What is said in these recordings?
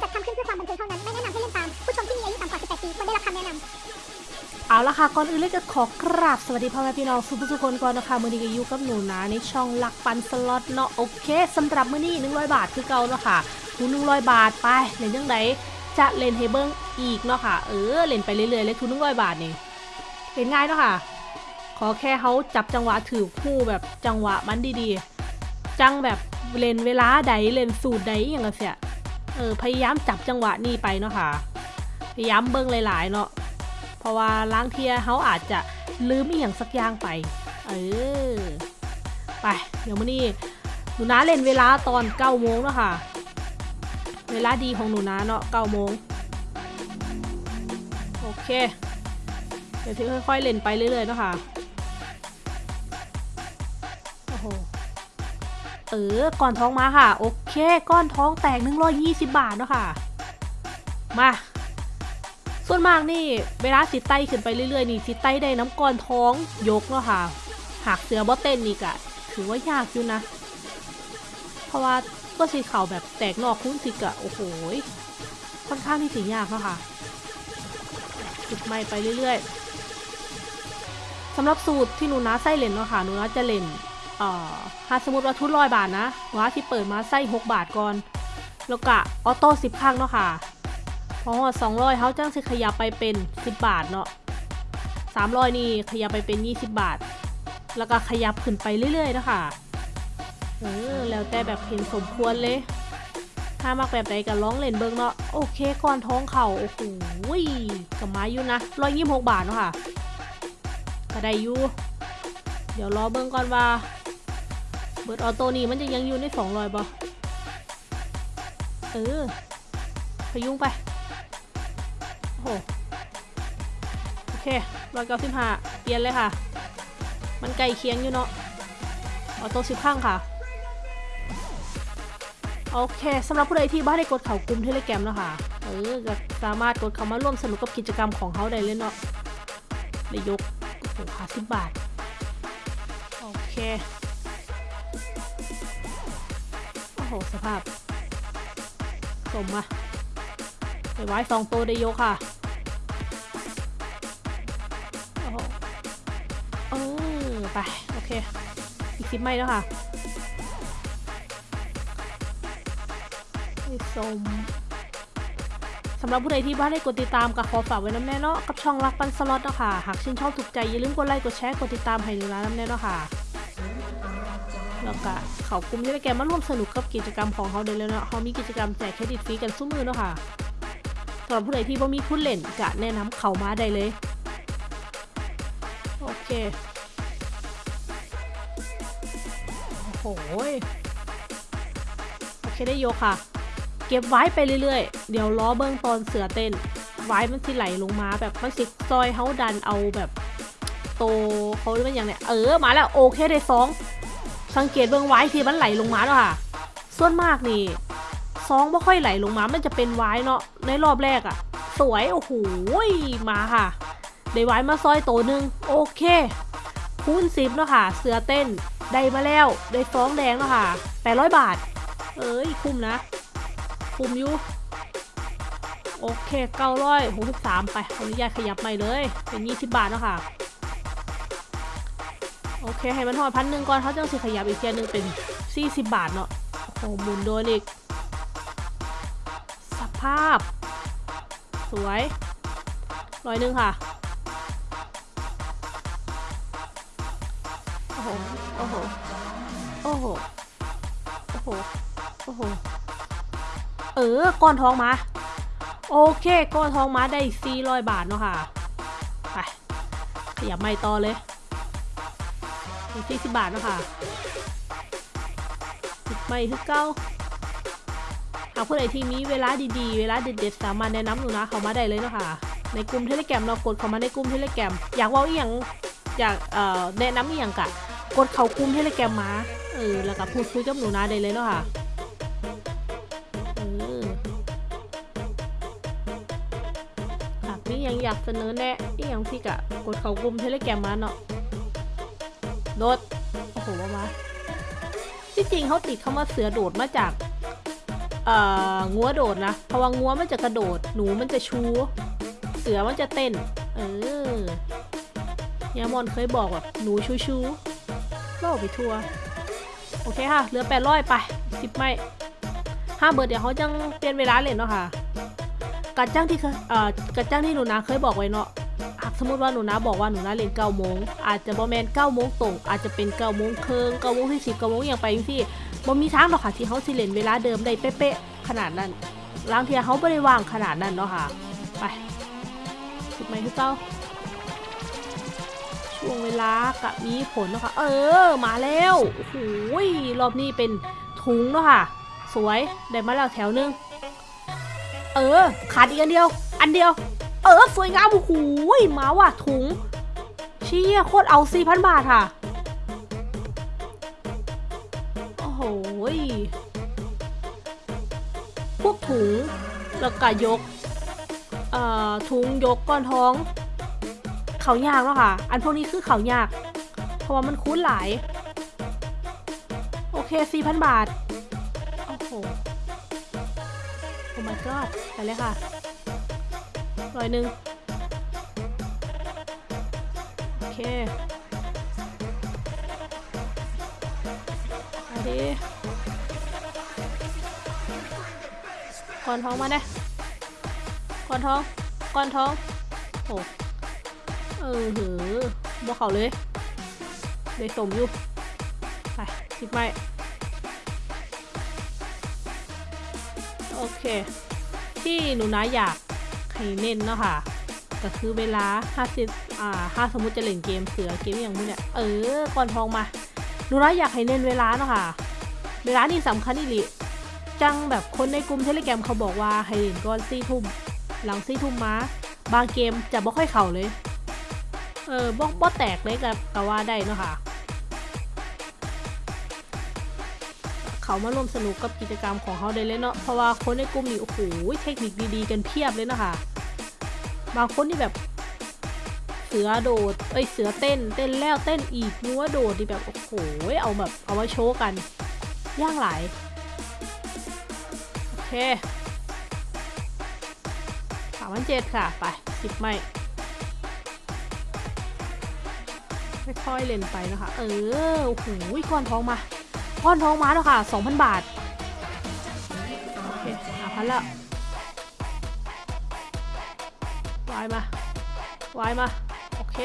จัดทำขึ้นเพื่อความบันเทิงเท่านั้น ไม่แนะนำให้เล่นตาม ผู้ชมที่มีอายุต่ำกว่า 18 ปีควรได้รับคำแนะนำเอาละค่ะ ก่อนอื่นเลยก็ขอกราบสวัสดีพ่อแม่พี่น้องทุกๆคนก่อนนะคะ มือนี้ก็อยู่กับหนูนะในช่องลักปันสล็อตเนาะโอเคสำหรับมือนี้100 บาทคือเก่าเนาะค่ะคูณ100 บาทไปเล่นยังไงจะเล่นเฮเบิ้งอีกเนาะค่ะ เออเล่นไปเรื่อยๆเลยทุน100 บาทนี่เล่นง่ายเนาะค่ะ ขอแค่เขาจับจังหวะถือคู่แบบจังหวะมันดีๆ จังแบบเล่นเวลาใดเล่นสูตรใดอย่างเงี้ย เออพยายามจับจังหวะนี่ไปเนาะค่ะ พยายามเบิ้งหลาย ๆ เนาะเพราะว่าล้างเทียเขาอาจจะลืมอีกอย่างสักอย่างไป เออ ไป เดี๋ยวมื่อนี้หนูนาเล่นเวลาตอน9โมงแล้วค่ะ เวลาดีของหนูนาเนาะ9โมงโอเค เดี๋ยวที่ค่อย ๆ เล่นไปเรื่อย ๆ เนาะค่ะโอ้โห เออก่อนท้องมาค่ะ โอเค ก้อนท้องแตก 120 บาทเนาะค่ะ มา ส่วนมากนี่ เวลาสิไตขึ้นไปเรื่อยๆนี่สิไตได้น้ำก้อนท้องยกเนาะค่ะ หากเสือบ่เต้นนี่กะถือว่ายากอยู่นะ เพราะว่าก็สีเข่าแบบแตกนอกคุ้นสิกะโอ้โหค่อนข้างที่สิยากเนาะค่ะจุดไม่ไปเรื่อยๆสำหรับสูตรที่หนูนะไส้เล่นเนาะค่ะหนูนะจะเล่น เอ่อถ้าสมมติว่าทุนร้อยบาทนะหนูนะที่เปิดมาไส้หกบาทก่อน แล้วก็ออโต้สิบครั้งเนาะค่ะพอสองร้อยเขาจ้างสิขยับไปเป็น10บาทเนาะสามร้อยนี่ขยับไปเป็น20บาท แล้วก็ขยับขึ้นไปเรื่อยๆเนาะคะเออแล้วแต่แบบเห็นสมควรเลย ถ้ามากแบบไหนก็ร้องเล่นเบิ้งเนาะ โอเคก่อนท้องเข่าโอ้โหกับไม้อยู่นะร้อยยี่หกบาทเนาะค่ะ ก็ได้อยู่ เดี๋ยวรอเบิ้งก่อนว่า เบิร์ดออโต้นี่มันจะยังอยู่ในสองร้อยบ่เออพยุงไป โอ้โห โอเคร้อยเก้าสิบห้าเปลี่ยนเลยค่ะ มันไกลเคียงอยู่เนาะออโต้สิบข้างค่ะ โอเคสำหรับผู้ใดที่บ้านได้กดเข่ากลุ่มเทเลแกรมเนาะค่ะ เออก็สามารถกดเข้ามาร่วมสนุกกับกิจกรรมของเขาได้เลยเนาะได้ยกโอ้โหห้าสิบบาท โอเค โหสภาพสมอะไปไว้สองตัวได้ยกค่ะ โอ้โหเออไป โอเค อีกสิบไม่แล้วค่ะไอ้สมสำหรับผู้ใดที่บ้านได้กดติดตามกับขอฝากไว้น้ำแน่เนาะกับช่องรักปันสล็อตเนาะค่ะ หากชื่นชอบถูกใจอย่าลืมกดไลค์กดแชร์กดติดตามให้หนูนะน้ำแน่เนาะค่ะ แล้วก็เขากลุ่มที่ได้แกมาร่วมสนุกกับกิจกรรมของเขาเดยแล้วเนาะเขามีกิจกรรมแจกเครดิตฟรีกันซุ้มมือเนาะค่ะสำหรับผู้ใดที่บ่มีทุนเล่นจะแนะนำเขามาได้เลย โอเค โอ้โหยโอเคได้โยค่ะ เก็บไว้ไปเรื่อยๆ เดี๋ยวล้อเบิ้งตอนเสือเต้น ไว้มันสิไหลลงมาแบบมันสิซอยเขาดันเอาแบบ โตเขาเรียกว่าอย่างเนี้ยเออ มาแล้วโอเคได้สอง สังเกตเบิ้องไว้ที่มันไหลลงมาแล้วค่ะ ส่วนมากนี่ซองไม่ค่อยไหลลงมา มันจะเป็นไว้เนาะ ในรอบแรกอะสวย โอ้โหยมาค่ะ ได้ไว้มาซอยโตหนึ่งโอเค คูณสิบเนาะค่ะ เสือเต้น ได้มาแล้ว ได้ฟองแดงเนาะค่ะแปดร้อยบาท เอ้ย คุ้มนะ คุ้มอยู่ โอเคเก้าร้อยหกสิบสามไปออนุญาตขยับใหม่เลย เป็นยี่สิบบาทเนาะค่ะ โอเค ให้มันทอดพันหนึ่งก่อนเขาจะสิขยับอีกเทียหนึงเป็นสี่สิบบาทเนาะโอ้โหหมุนโดนอีก สภาพ สวยร้อยหนึ่งค่ะ โอ้โห โอ้โห โอ้โห โอ้โห โอ้โห เออ ก้อนทองมา โอเค ก้อนทองมาได้สี่ร้อยบาทเนาะค่ะ ไป ขยับไม่ต่อเลย สี่สิบบาทเนาะค่ะสิบไม่คือเก้าหากผู้ใดที่มีเวลาดีๆ เวลาเด็ดๆสามารถแนะนำหนูนะเขามาได้เลยเนาะค่ะ ในกลุ่ม Telegram เรากดเขามาในกลุ่ม Telegram อยากว่าอีหยังอยากเอ่อแนะนำอีหยังกะ กดเขากลุ่ม Telegram มาเออแล้วก็พูดคุยกับหนูนะได้เลยเนาะค่ะเออหากมียังอยากเสนอแนะอีหยังที่กะกดเขากลุ่ม Telegram มาเนาะ โดด โอ้โหว่ามาที่จริงเขาติดคำว่าเสือโดดมาจากเอ่องัวโดดนะเพราะว่างัวมันจะกระโดด หนูมันจะชู เสือมันจะเต้น เออยามอนเคยบอกแบบหนูชูชูเล่าไปทัวร์โอเคค่ะ เหลือแปดร้อยไปสิบไม่ห้าเบิร์ดเดี๋ยวเขาจังเปลี่ยนเวลาเลยเนาะค่ะกัดจ้างที่เคยเอ่อกัดจ้างที่หนูนาเคยบอกไว้เนาะากสมมติว่าหนูนาบอกว่าหนูนาเล่นเก้าโมงอาจจะบอแมนเก้าโมงตรงอาจจะเป็นเก้าโมงครึ่งเก้าโมงที่สิบเก้าโมงอย่างไปจังซี่บ่มีทางหรอกค่ะที่เขาสิเล่นเวลาเดิมได้เป๊ะๆขนาดนั้นลางเทียเขาไม่ได้วางขนาดนั้นเนาะค่ะ ไปสิบไม้คือเก้าช่วงเวลากะมีผลเนาะค่ะ เออ มาแล้วโอ้โหยรอบนี้เป็นถุงเนาะค่ะ สวย ได้มาแล้วแถวนึง เออ ขาดอีกอันเดียว อันเดียว เออสวยงามโอ้โหยมาว่ะถุงเชี่ยโคตรเอาสี่พันบาทค่ะ โอ้โหพวกถุงแล้วก็ยก เอ่อถุงยกก้อนท้อง เขายากแล้วค่ะ อันพวกนี้คือเขายาก เพราะว่ามันคุ้นหลาย โอเค4,000บาท โอ้โห โอ้ my god ไปเลยค่ะ ร้อยหนึ่งโอเคไปดิก้อนท้องมาได้ก้อนท้องก้อนท้องโอ้เออเหอบอกเขาเลยเลยสมอยู่ไปสิบไม้โอเค ที่หนูนะอยาก ให้เน้นเนาะค่ะก็คือเวลา50อ่าถ้าสมมติจะเล่นเกมเสือเกมอย่างนี้เนี่ยเออก่อนทองมาหนูนะอยากให้เน้นเวลาเนาะค่ะ เวลานี่สำคัญอีหลิจังแบบคนในกลุ่มเทเลแกรมเขาบอกว่าให้เล่นก่อนสี่ทุ่มหลังสี่ทุ่มมาบางเกมจะบ่ค่อยเข่าเลย เออบ่บ่แตกเลยกับก็ว่าได้เนาะค่ะ เขามาร่วมสนุกกับกิจกรรมของเขาได้เลยเนาะเพราะว่าคนในกลุ่มนี่โอ้โหเทคนิคดีๆ กันเพียบเลยนะคะบางคนที่แบบเสือโดด เอ้ย เสือเต้น เต้นแล้วเต้นอีกนัวโดดที่แบบ โอ้โห เอาแบบ เอามาโชว์กัน ย่างหลาย โอเคสามพันเจ็ดค่ะ ไปสิบไม่ค่อยๆเล่นไปนะคะ เออ โอ้โหก้อนทองมา ก้อนทองมาแล้วค่ะ 2,000 บาท โอเคหาพันแล้ววายมาวายมา โอเค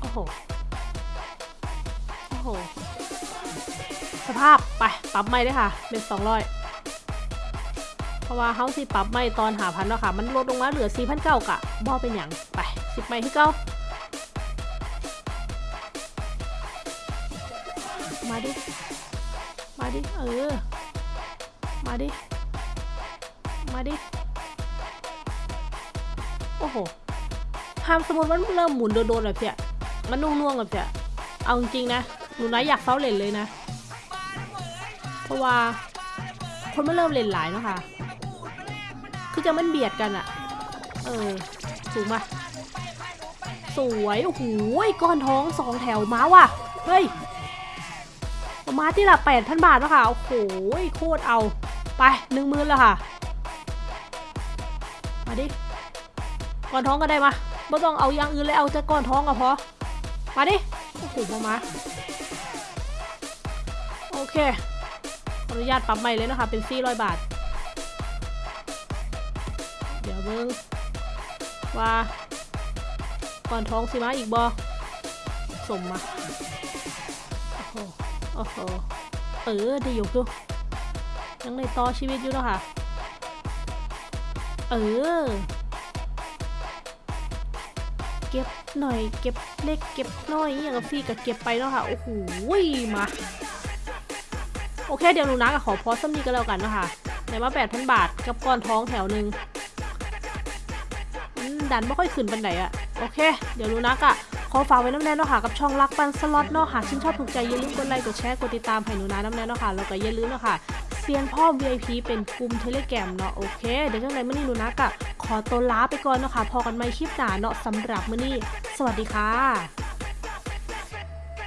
โอ้โห โอ้โห สภาพ ไป ปรับไม่ได้ค่ะ เป็น200เพราะว่าเฮาสิปรับไม่ตอนหาพันแล้วค่ะ มันลดลงมาเหลือ4 0 0กะบ่เป็นอย่างไป10ไม่ที่เก้า ดิ มาดิ เออ มาดิ มาดิ โอ้โหห้ามสมมติมันเริ่มหมุนโดนๆแบบเพียมันนุ่งๆแบบเพียเอาจริงๆนะ หนูนะอยากเฝ้าเล่นเลยนะ เพราะว่าคนมันเริ่มเล่นหลายเนาะค่ะ คือจะมันเบียดกันอะเออถูกปะสวย โอ้โหก้อนท้องสองแถวมาว่ะ เฮ้ย มาที่ละแปดพันบาทแล้วค่ะ โอ้โหโคตรเอา ไปหนึ่งหมื่นแล้วค่ะ มาดิก้อนท้องก็ได้มาไม่ต้องเอาอย่างอื่นเลยเอาจะก้อนท้องก็พอ มาดิ โอ้โหมามาโอเค ขออนุญาตปรับใหม่เลยนะคะ เป็น 400 บาท เดี๋ยวเบิ้งว่า ก่อนท้องสิมาอีกบอสมมา อ้โหเออได้ยกดูยังในต่อชีวิตอยู่เนาะค่ะ เออ เก็บหน่อย เก็บเล็ก เก็บน้อยอย่างกับพี่ก็เก็บไปเนาะค่ะ โอ้โหมา โอเค เดี๋ยวหนูนะกับขอพอสมีกันแล้วกันเนาะคะในว่า8,000 บาทกับก้อนท้องแถวหนึ่งดันไม่ค่อยขึ้นปันไหนอะโอเค เดี๋ยวหนูนักอะ ขอฝากไว้น้ำแน่เนาะค่ะกับช่องรักปันสล็อตเนาะค่ะชื่นชอบถูกใจอย่าลืมกดไลค์กดแชร์กดติดตามให้หนูนะน้ำแน่เนาะค่ะแล้วก็อย่าลืมเนาะค่ะเซียนพ่อ VIP เป็นกลุ่มเทเลแกรมเนาะโอเคเดี๋ยวจังไหรมื่อนี้หนูนะกะขอตัวลาไปก่อนเนาะค่ะพอกันใหม่คลิปหนาเนาะสำหรับมื่อนี้ สวัสดีค่ะ